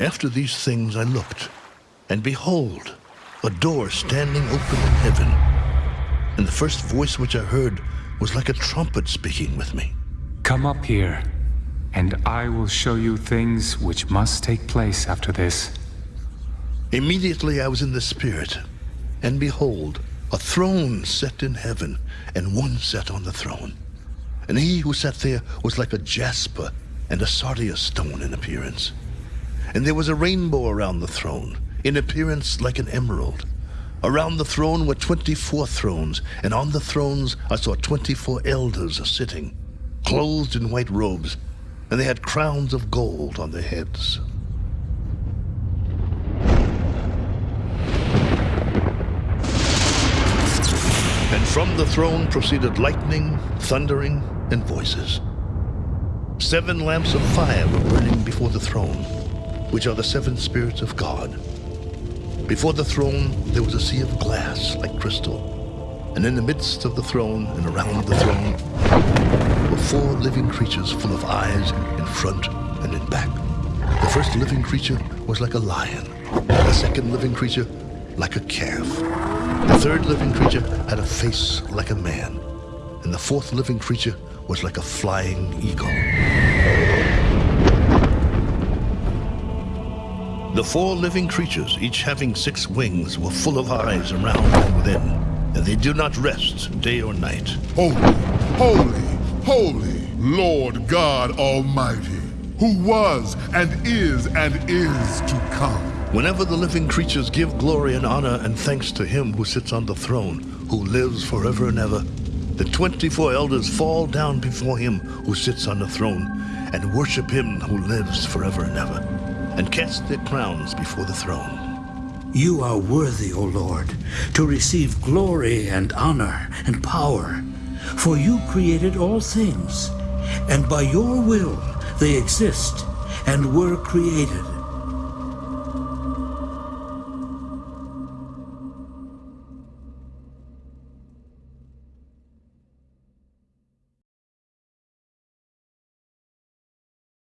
After these things I looked, and behold, a door standing open in heaven. And the first voice which I heard was like a trumpet speaking with me. Come up here, and I will show you things which must take place after this. Immediately I was in the Spirit, and behold, a throne set in heaven, and one sat on the throne. And he who sat there was like a jasper and a sardius stone in appearance. And there was a rainbow around the throne, in appearance like an emerald. Around the throne were twenty-four thrones, and on the thrones I saw twenty-four elders sitting, clothed in white robes, and they had crowns of gold on their heads. And from the throne proceeded lightning, thundering, and voices. Seven lamps of fire were burning before the throne, which are the seven spirits of God. Before the throne there was a sea of glass like crystal, and in the midst of the throne and around the throne were four living creatures full of eyes in front and in back. The first living creature was like a lion, the second living creature like a calf. The third living creature had a face like a man, and the fourth living creature was like a flying eagle. The four living creatures, each having six wings, were full of eyes around and within, and they do not rest day or night. Holy, holy, holy, Lord God Almighty, who was and is and is to come. Whenever the living creatures give glory and honor and thanks to him who sits on the throne, who lives forever and ever, the 24 elders fall down before him who sits on the throne and worship him who lives forever and ever, and cast their crowns before the throne. You are worthy, O Lord, to receive glory and honor and power, for you created all things, and by your will they exist and were created.